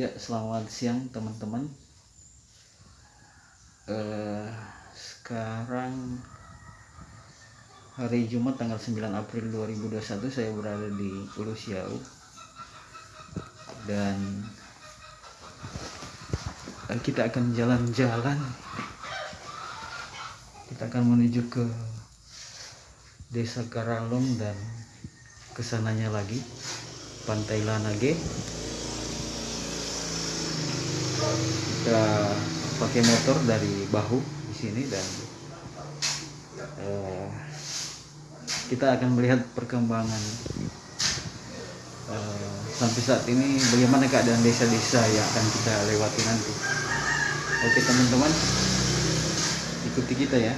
Ya, selamat siang teman-teman. Uh, sekarang hari Jumat tanggal 9 April 2021 saya berada di Ulu Siau dan kita akan jalan-jalan. Kita akan menuju ke Desa Karalong dan ke sananya lagi Pantai Lanage kita pakai motor dari bahu di sini dan uh, kita akan melihat perkembangan uh, sampai saat ini bagaimana keadaan desa-desa yang akan kita lewati nanti. Oke teman-teman ikuti kita ya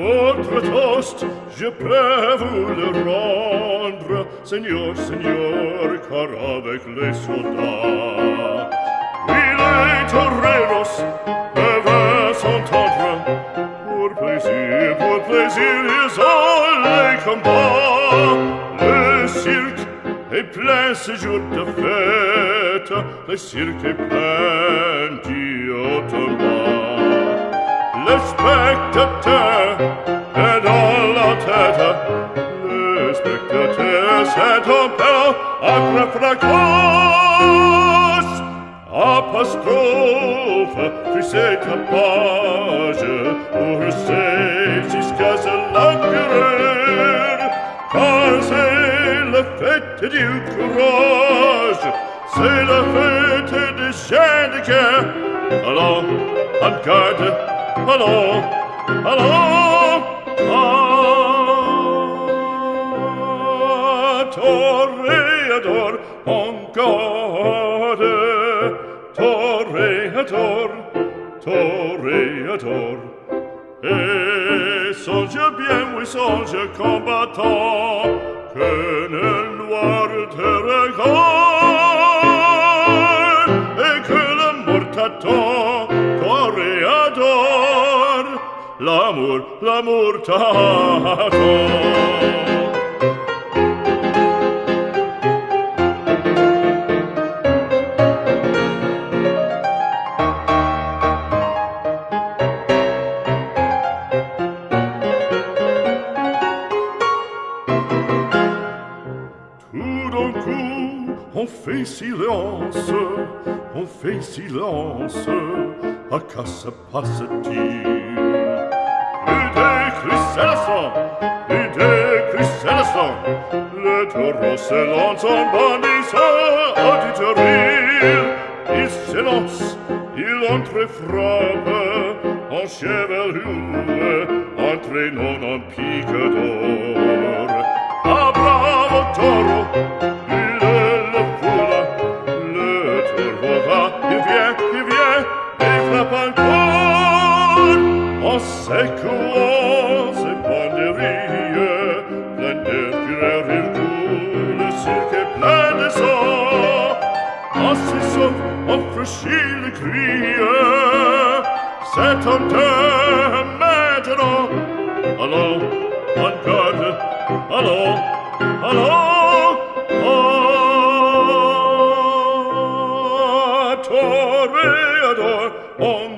Votre toast, je peux vous le rendre, Seigneur, Seigneur, car avec les soldats, oui, les toreros peuvent s'entendre, pour plaisir, pour plaisir, ils ont les combats. Le cirque est plein ce jour de fête, le cirque est plein d'Ottoman spectateur et dans la tête le spectateur s'est opérant acre fracas apostrophe fut cette page pour c'est jusqu'à ce langueur car c'est la fête du courage c'est la fête des chaînes de guerre alors en garde Hallo, hallo, ah, Toreador, on gode, Toreador, Toreador, et songe bien, oui, songe combattant, que l'amour, l'amour t'attend. Tout d'un coup, on fait silence, on fait silence, à quoi se passe-t-il? chanson, idée christianson, le taureau se lance en bandissant auditorie, Il s'élance, il entre frappe, en chevelure, entraînant en pique d'or. Ah bravo taureau, Assisov auf verschiedene Kriege, set on te metro, allo, on garde, allo, allo, Ah, toreador, on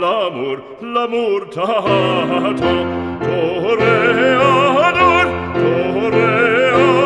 l'amour, l'amour tato, toreador, toreador.